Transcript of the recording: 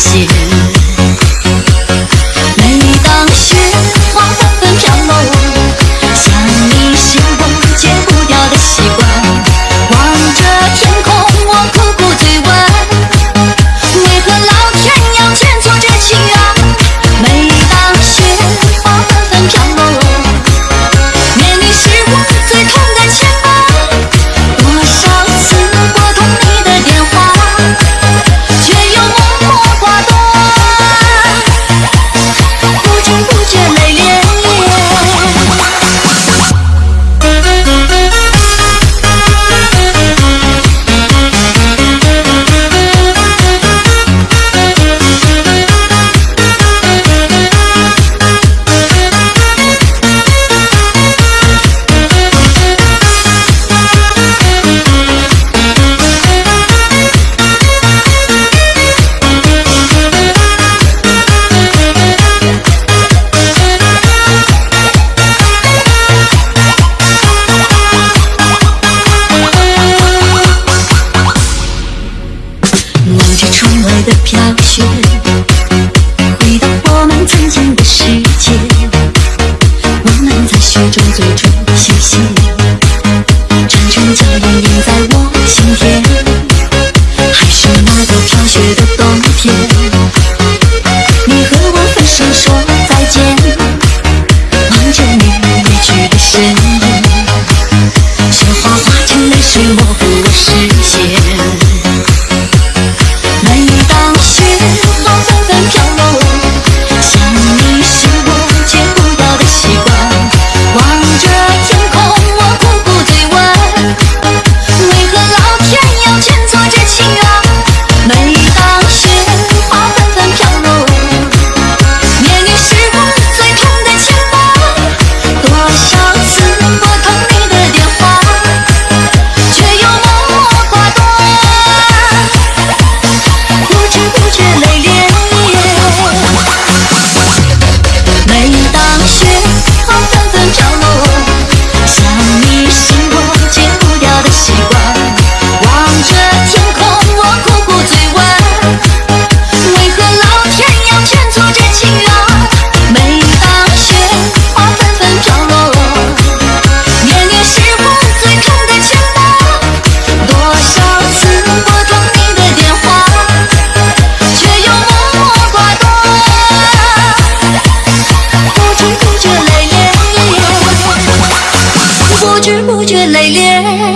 все 的飘雪，chưa lầy liếng